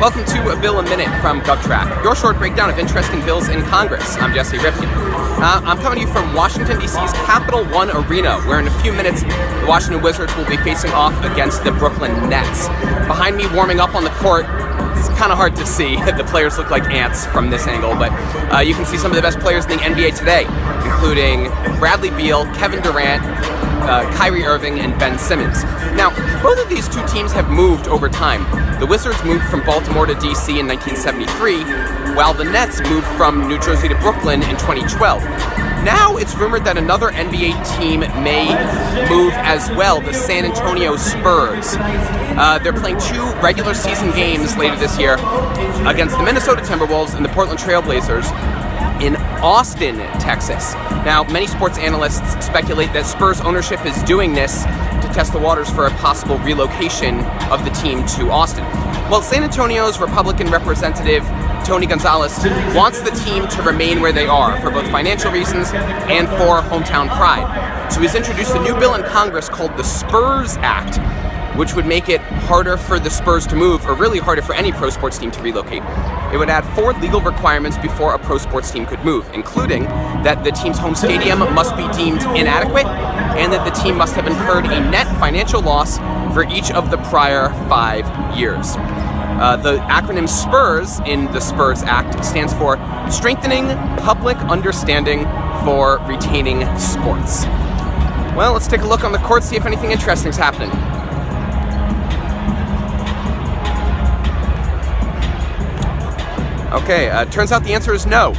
Welcome to a Bill a Minute from GovTrack, your short breakdown of interesting bills in Congress. I'm Jesse Rifkin. Uh, I'm coming to you from Washington, D.C.'s Capital One Arena, where in a few minutes the Washington Wizards will be facing off against the Brooklyn Nets. Behind me, warming up on the court, it's kind of hard to see. The players look like ants from this angle, but uh, you can see some of the best players in the NBA today, including Bradley Beal, Kevin Durant, uh, Kyrie Irving, and Ben Simmons. Now, both of these two teams have moved over time. The Wizards moved from Baltimore to DC in 1973, while the Nets moved from New Jersey to Brooklyn in 2012. Now it's rumored that another NBA team may move as well, the San Antonio Spurs. Uh, they're playing two regular season games later this year against the Minnesota Timberwolves and the Portland Trailblazers in Austin, Texas. Now, many sports analysts speculate that Spurs ownership is doing this to test the waters for a possible relocation of the team to Austin. Well, San Antonio's Republican representative Tony Gonzales wants the team to remain where they are for both financial reasons and for hometown pride. So he's introduced a new bill in Congress called the Spurs Act, which would make it harder for the Spurs to move, or really harder for any pro sports team to relocate. It would add four legal requirements before a pro sports team could move, including that the team's home stadium must be deemed inadequate, and that the team must have incurred a net financial loss for each of the prior five years. Uh, the acronym SPURS in the SPURS Act stands for Strengthening Public Understanding for Retaining Sports. Well, let's take a look on the court, see if anything interesting is happening. Okay, uh, turns out the answer is no.